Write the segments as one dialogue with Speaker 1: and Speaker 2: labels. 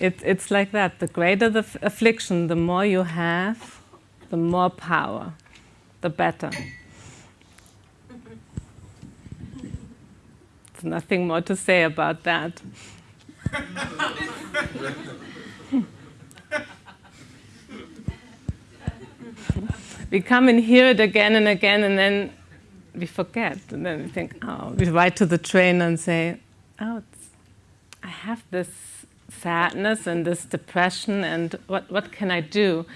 Speaker 1: It, it's like that. The greater the affliction, the more you have, the more power, the better. There's nothing more to say about that. we come and hear it again and again, and then we forget. And then we think, oh, we write to the trainer and say, oh, I have this sadness and this depression, and what, what can I do?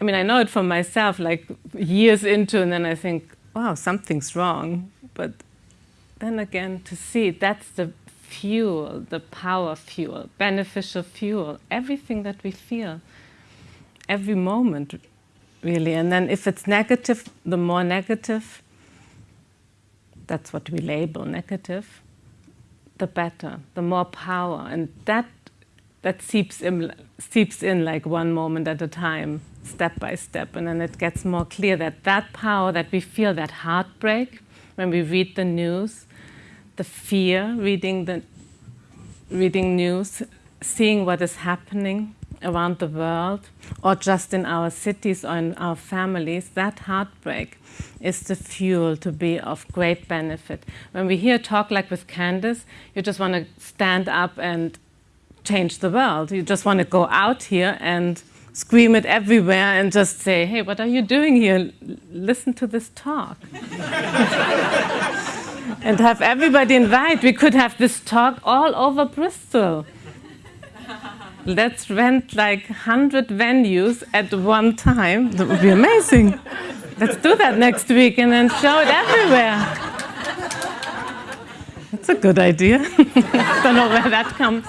Speaker 1: I mean, I know it for myself, like years into, and then I think, wow, something's wrong. But then again, to see that's the fuel, the power fuel, beneficial fuel, everything that we feel, every moment, really. And then if it's negative, the more negative, that's what we label negative, the better, the more power. And that, that seeps in, seeps in like one moment at a time, step by step. And then it gets more clear that that power that we feel, that heartbreak, when we read the news, the fear, reading, the, reading news, seeing what is happening around the world, or just in our cities or in our families, that heartbreak is the fuel to be of great benefit. When we hear talk like with Candice, you just want to stand up and change the world. You just want to go out here and scream it everywhere and just say, hey, what are you doing here? Listen to this talk. and have everybody invite. We could have this talk all over Bristol. Let's rent like 100 venues at one time. That would be amazing. Let's do that next week and then show it everywhere. That's a good idea. I don't know where that comes.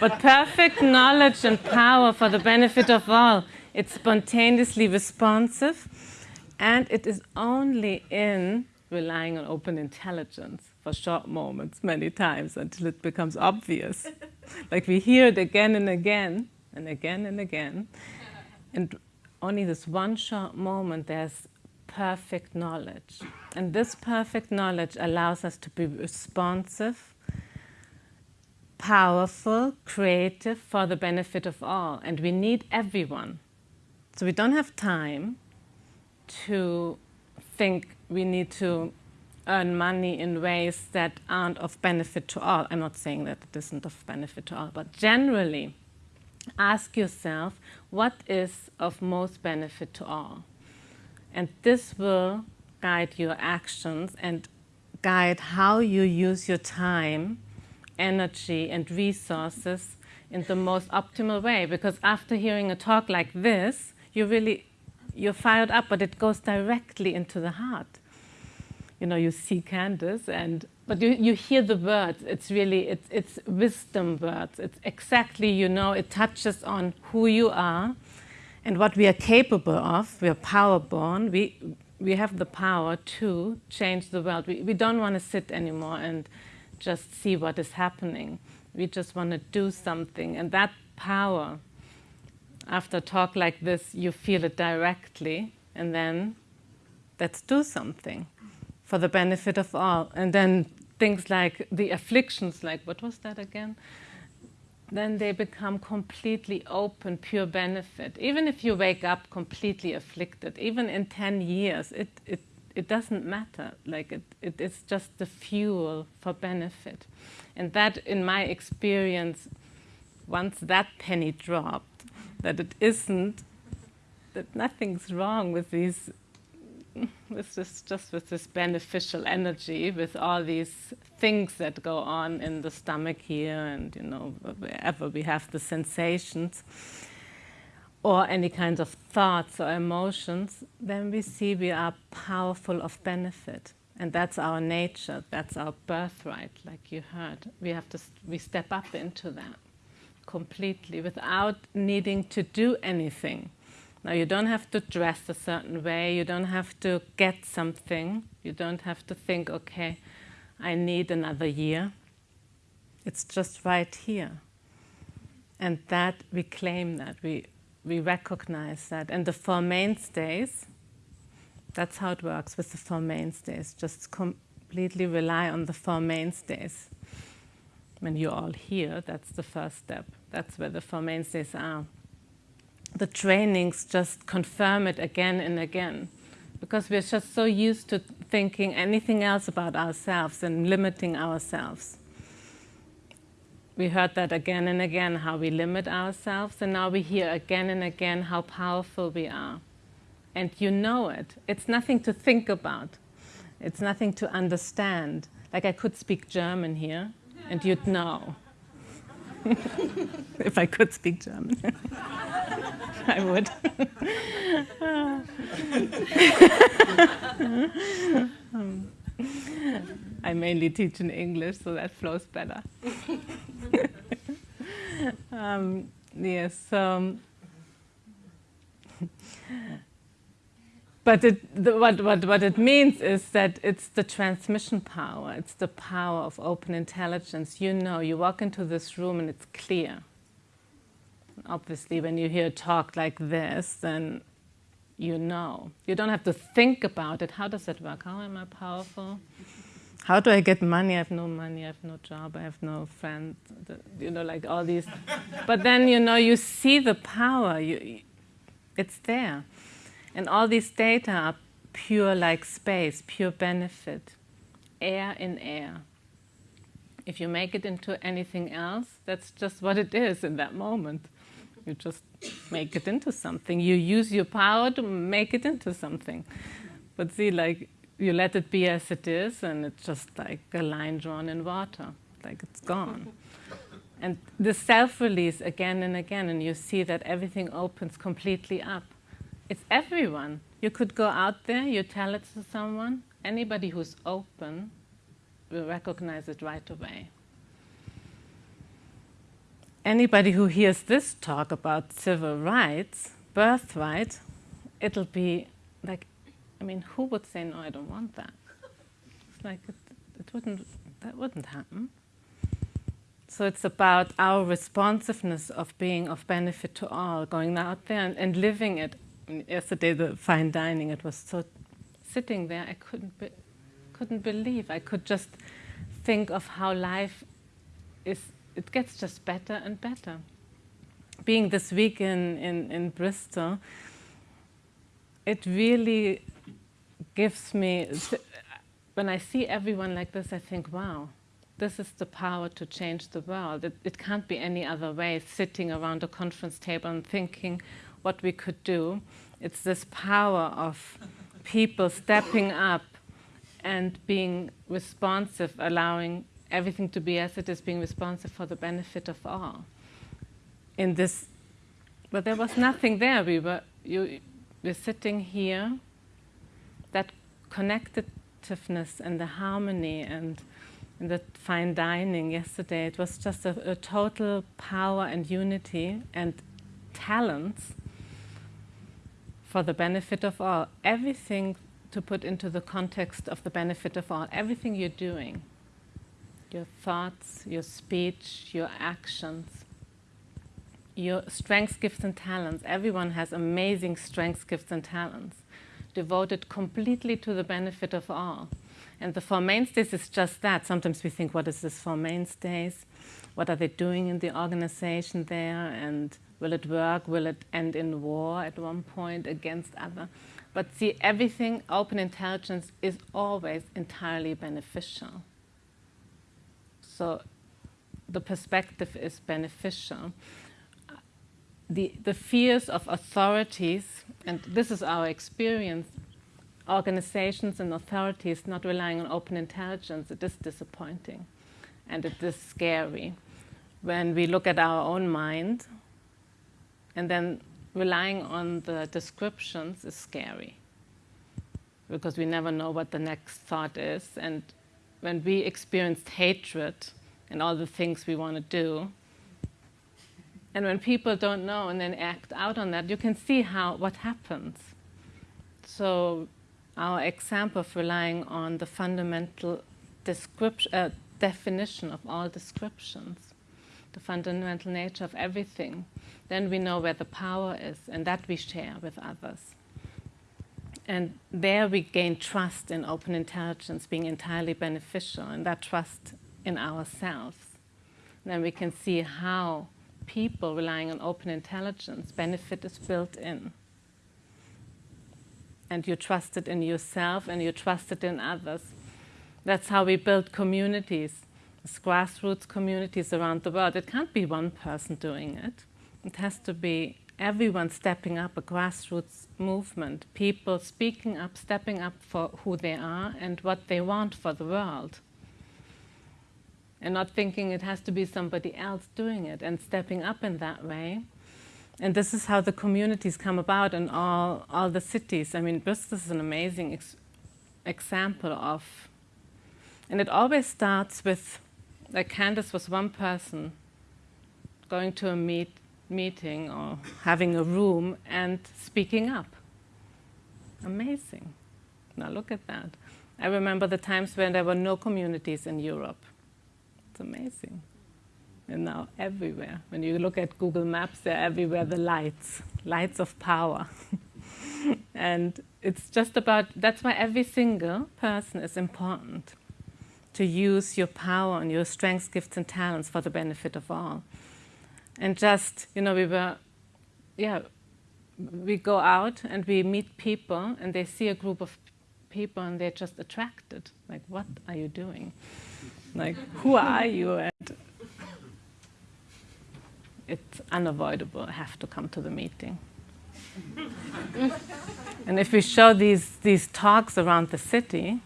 Speaker 1: But perfect knowledge and power for the benefit of all. It's spontaneously responsive and it is only in relying on open intelligence for short moments many times until it becomes obvious. like we hear it again and again and again and again. And only this one short moment, there's perfect knowledge. And this perfect knowledge allows us to be responsive, powerful, creative for the benefit of all. And we need everyone. So we don't have time to think we need to earn money in ways that aren't of benefit to all. I'm not saying that it isn't of benefit to all, but generally, ask yourself what is of most benefit to all. And this will guide your actions and guide how you use your time, energy, and resources in the most optimal way. Because after hearing a talk like this, you really, you're fired up, but it goes directly into the heart you know, you see Candice, and but you, you hear the words. It's really it's it's wisdom words. It's exactly you know it touches on who you are, and what we are capable of. We are power born. We we have the power to change the world. We we don't want to sit anymore and just see what is happening. We just want to do something, and that power. After a talk like this, you feel it directly, and then let's do something for the benefit of all. And then things like the afflictions, like what was that again? Then they become completely open, pure benefit. Even if you wake up completely afflicted, even in 10 years, it, it, it doesn't matter. Like it, it is just the fuel for benefit. And that, in my experience, once that penny dropped, that it isn't, that nothing's wrong with these with this just with this beneficial energy, with all these things that go on in the stomach here, and you know wherever we have the sensations, or any kinds of thoughts or emotions, then we see we are powerful of benefit, and that's our nature, that's our birthright, like you heard. We have to we step up into that completely without needing to do anything now, you don't have to dress a certain way, you don't have to get something, you don't have to think, okay, I need another year. It's just right here. And that, we claim that, we, we recognize that. And the Four Mainstays, that's how it works with the Four Mainstays, just completely rely on the Four Mainstays. when you're all here, that's the first step. That's where the Four Mainstays are. The trainings just confirm it again and again because we're just so used to thinking anything else about ourselves and limiting ourselves. We heard that again and again, how we limit ourselves, and now we hear again and again how powerful we are. And you know it. It's nothing to think about. It's nothing to understand. Like I could speak German here, and you'd know. if I could speak German. I would. I mainly teach in English, so that flows better. Um, yes. Um, but it, the, what, what, what it means is that it's the transmission power, it's the power of open intelligence. You know, you walk into this room and it's clear. Obviously, when you hear a talk like this, then you know. You don't have to think about it. How does it work? How am I powerful? How do I get money? I have no money, I have no job, I have no friends, you know, like all these. But then, you know, you see the power, you, it's there. And all these data are pure like space, pure benefit, air in air. If you make it into anything else, that's just what it is in that moment. You just make it into something. You use your power to make it into something. But see, like, you let it be as it is, and it's just like a line drawn in water, like it's gone. And the self release again and again, and you see that everything opens completely up. It's everyone. You could go out there, you tell it to someone, anybody who's open will recognize it right away anybody who hears this talk about civil rights, birthright, it'll be like, I mean, who would say, no, I don't want that? It's like, it, it wouldn't, that wouldn't happen. So it's about our responsiveness of being of benefit to all, going out there and, and living it. yesterday, the fine dining, it was so sitting there, I couldn't, be, couldn't believe. I could just think of how life is it gets just better and better. Being this week in, in, in Bristol, it really gives me, when I see everyone like this, I think, wow, this is the power to change the world. It, it can't be any other way, sitting around a conference table and thinking what we could do. It's this power of people stepping up and being responsive, allowing everything to be as it is, being responsive for the benefit of all. In this, but there was nothing there. We were, you, we're sitting here. That connectiveness and the harmony and, and the fine dining yesterday, it was just a, a total power and unity and talents for the benefit of all. Everything to put into the context of the benefit of all. Everything you're doing your thoughts, your speech, your actions, your strengths, gifts, and talents. Everyone has amazing strengths, gifts, and talents devoted completely to the benefit of all. And the Four Mainstays is just that. Sometimes we think, what is this Four Mainstays? What are they doing in the organization there? And will it work? Will it end in war at one point against other? But see, everything, open intelligence, is always entirely beneficial. So the perspective is beneficial. The, the fears of authorities, and this is our experience, organizations and authorities not relying on open intelligence, it is disappointing. And it is scary. When we look at our own mind and then relying on the descriptions is scary. Because we never know what the next thought is. And when we experienced hatred and all the things we want to do, and when people don't know and then act out on that, you can see how what happens. So our example of relying on the fundamental description, uh, definition of all descriptions, the fundamental nature of everything, then we know where the power is, and that we share with others. And there we gain trust in open intelligence being entirely beneficial, and that trust in ourselves. then we can see how people relying on open intelligence, benefit is built in. And you trust it in yourself and you trust it in others. That's how we build communities, grassroots communities around the world. It can't be one person doing it. It has to be everyone stepping up, a grassroots movement, people speaking up, stepping up for who they are and what they want for the world and not thinking it has to be somebody else doing it and stepping up in that way. And this is how the communities come about in all, all the cities. I mean, Bristol is an amazing ex example of, and it always starts with, like Candice was one person going to a meet, meeting or having a room and speaking up. Amazing. Now look at that. I remember the times when there were no communities in Europe amazing. And now everywhere. When you look at Google Maps, they're everywhere, the lights, lights of power. and it's just about, that's why every single person is important. To use your power and your strengths, gifts and talents for the benefit of all. And just, you know, we were, yeah, we go out and we meet people and they see a group of people and they're just attracted. Like, what are you doing? Like, who are you? And it's unavoidable. I have to come to the meeting. and if we show these, these talks around the city,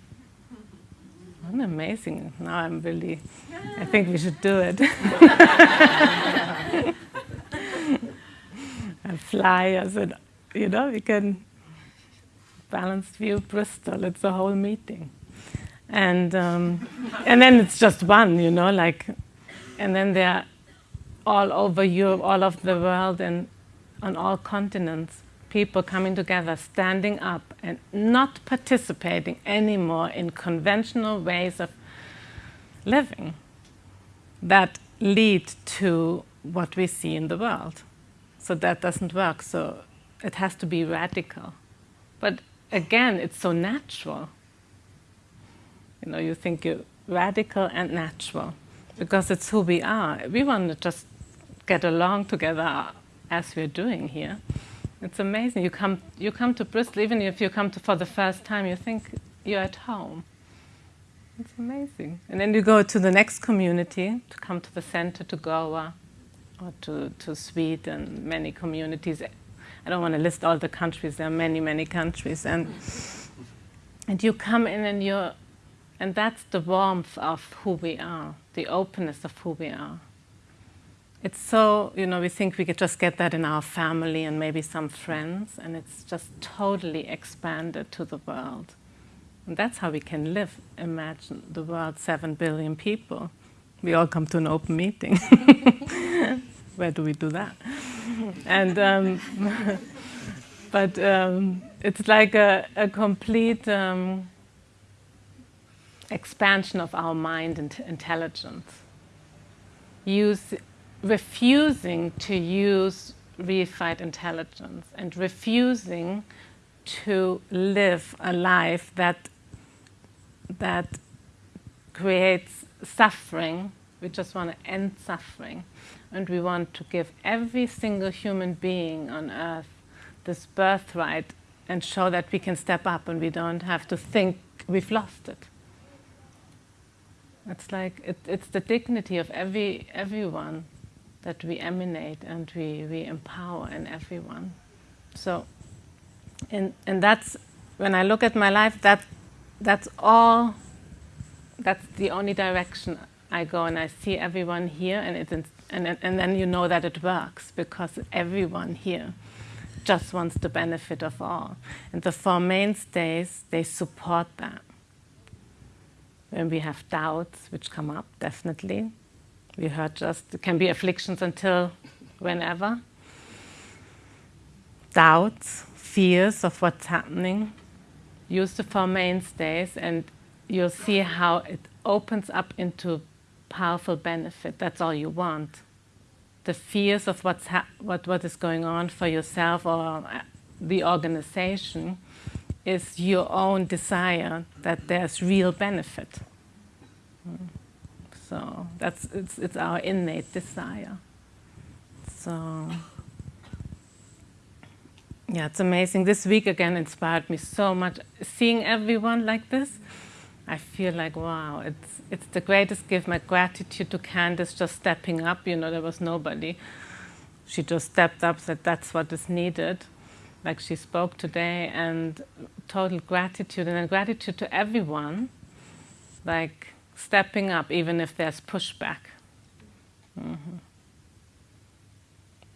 Speaker 1: what amazing. Now I'm really, I think we should do it. and flyers and, you know, we can balanced view Bristol. It's a whole meeting and um, and then it's just one, you know, like, and then they're all over Europe, all over the world, and on all continents, people coming together, standing up, and not participating anymore in conventional ways of living that lead to what we see in the world. So that doesn't work. So it has to be radical. But again, it's so natural. You know, you think you're radical and natural because it's who we are. We want to just get along together as we're doing here. It's amazing. You come, you come to Bristol, even if you come to for the first time, you think you're at home. It's amazing. And then you go to the next community, to come to the center, to Goa, or to, to Sweden, many communities. I don't want to list all the countries, there are many, many countries. And, and you come in and you're and that's the warmth of who we are, the openness of who we are. It's so, you know, we think we could just get that in our family and maybe some friends, and it's just totally expanded to the world. And that's how we can live. Imagine the world, seven billion people. We all come to an open meeting. Where do we do that? and um, but um, it's like a, a complete um, expansion of our mind and intelligence. Use, refusing to use reified intelligence and refusing to live a life that, that creates suffering. We just want to end suffering. And we want to give every single human being on earth this birthright and show that we can step up and we don't have to think we've lost it. It's like it, it's the dignity of every everyone that we emanate and we, we empower in everyone. So, and, and that's, when I look at my life, that, that's all, that's the only direction I go and I see everyone here and, it, and, and then you know that it works because everyone here just wants the benefit of all. And the Four Mainstays, they support that when we have doubts which come up, definitely. We heard just, it can be afflictions until whenever. Doubts, fears of what's happening. Use the Four Mainstays and you'll see how it opens up into powerful benefit. That's all you want. The fears of what's what, what is going on for yourself or uh, the organization is your own desire that there's real benefit. So So that's it's, it's our innate desire. So yeah, it's amazing. This week again inspired me so much. Seeing everyone like this, I feel like wow, it's it's the greatest gift. My gratitude to Candice just stepping up. You know, there was nobody. She just stepped up, said that's what is needed, like she spoke today, and total gratitude and gratitude to everyone, like stepping up even if there's pushback. Mm-hmm.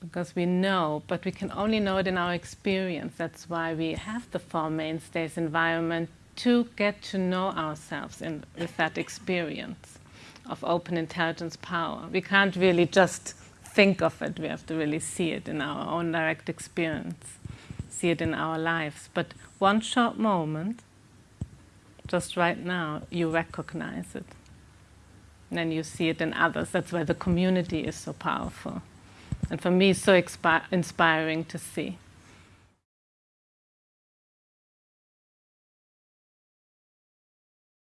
Speaker 1: Because we know, but we can only know it in our experience. That's why we have the Four Mainstays environment to get to know ourselves in, with that experience of open intelligence power. We can't really just think of it, we have to really see it in our own direct experience, see it in our lives. But one short moment, just right now, you recognize it. And then you see it in others. That's why the community is so powerful. And for me, so inspiring to see.